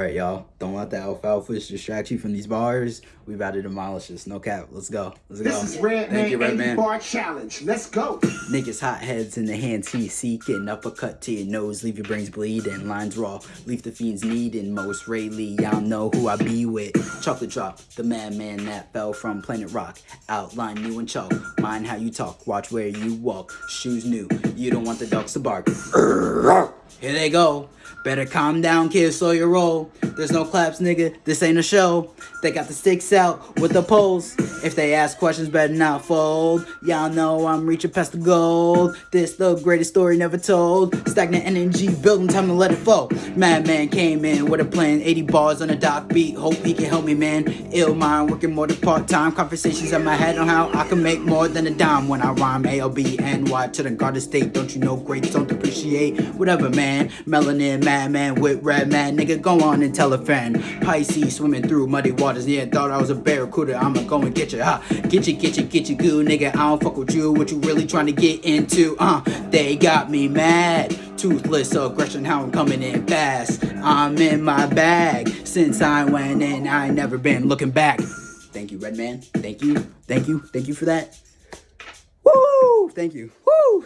All right, y'all. Don't let the alfalfa distract you from these bars. We about to demolish this. No cap. Let's go. Let's go. This is Red Thank you, Man Redman. Bar Challenge. Let's go. Niggas hot heads in the hands heat seeking uppercut to your nose, leave your brains bleeding. Lines raw, leave the fiends needing. Most Rayleigh, y'all know who I be with. Chocolate drop, the madman that fell from planet rock. Outline new and chalk, mind how you talk, watch where you walk. Shoes new, you don't want the dogs to bark. Here they go. Better calm down, kid, slow your roll. There's no claps, nigga. This ain't a show. They got the sticks out with the poles. If they ask questions, better not fold. Y'all know I'm reaching past the gold. This the greatest story never told. Stagnant energy building, time to let it flow. Madman came in with a plan, 80 bars on a dock beat. Hope he can help me, man. Ill mind, working more than part time. Conversations in my head on how I can make more than a dime when I rhyme. ALB, NY to the Garden State. Don't you know greats don't appreciate whatever, man. Melanin, madman with Redman. Nigga, go on and tell a friend. Pisces swimming through muddy waters. Yeah, thought I was a barracuda. I'ma go and get you, huh? Get you, get you, get you, goo, nigga. I don't fuck with you. What you really trying to get into? Uh, they got me mad. Toothless aggression, how I'm coming in fast. I'm in my bag. Since I went in, I ain't never been looking back. Thank you, Redman. Thank you. Thank you. Thank you for that. Woo! Thank you. Woo!